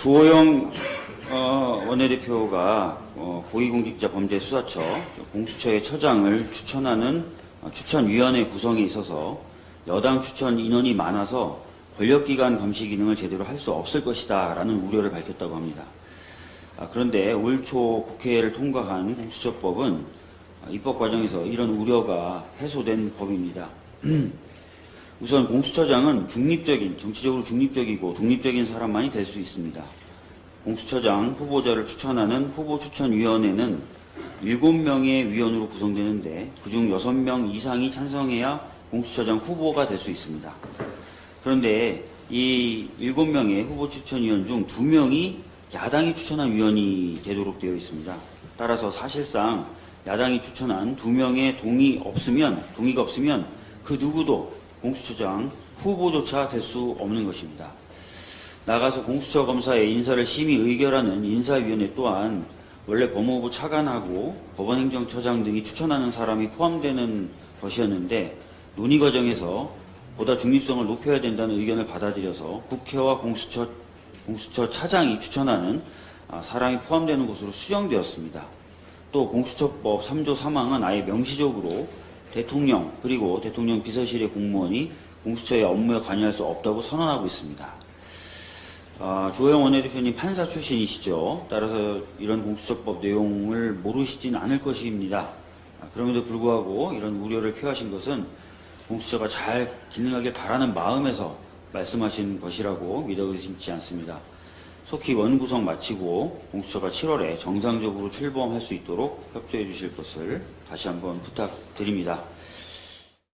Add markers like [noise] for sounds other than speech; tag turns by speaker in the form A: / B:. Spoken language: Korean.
A: 조호영 어, 원내대표가 어, 고위공직자 범죄수사처 공수처의 처장을 추천하는 어, 추천위원회 구성에 있어서 여당 추천 인원이 많아서 권력기관 감시 기능을 제대로 할 수 없을 것이다 라는 우려를 밝혔다고 합니다. 아, 그런데 올 초 국회를 통과한 공수처법은 아, 입법 과정에서 이런 우려가 해소된 법입니다. [clears throat] 우선 공수처장은 중립적인, 정치적으로 중립적이고 독립적인 사람만이 될 수 있습니다. 공수처장 후보자를 추천하는 후보추천위원회는 7명의 위원으로 구성되는데 그중 6명 이상이 찬성해야 공수처장 후보가 될 수 있습니다. 그런데 이 7명의 후보추천위원 중 2명이 야당이 추천한 위원이 되도록 되어 있습니다. 따라서 사실상 야당이 추천한 2명의 동의 없으면, 동의가 없으면 그 누구도 공수처장 후보조차 될 수 없는 것입니다. 나가서 공수처 검사의 인사를 심의 의결하는 인사위원회 또한 원래 법무부 차관하고 법원행정처장 등이 추천하는 사람이 포함되는 것이었는데 논의 과정에서 보다 중립성을 높여야 된다는 의견을 받아들여서 국회와 공수처, 공수처 차장이 추천하는 아, 사람이 포함되는 것으로 수정되었습니다. 또 공수처법 3조 3항은 아예 명시적으로 대통령 그리고 대통령 비서실의 공무원이 공수처의 업무에 관여할 수 없다고 선언하고 있습니다. 아, 조영 원내대표님 판사 출신이시죠. 따라서 이런 공수처법 내용을 모르시진 않을 것입니다. 아, 그럼에도 불구하고 이런 우려를 표하신 것은 공수처가 잘 기능하길 바라는 마음에서 말씀하신 것이라고 믿어 의심치 않습니다. 속히 원구성 마치고 공수처가 7월에 정상적으로 출범할 수 있도록 협조해 주실 것을 다시 한번 부탁드립니다.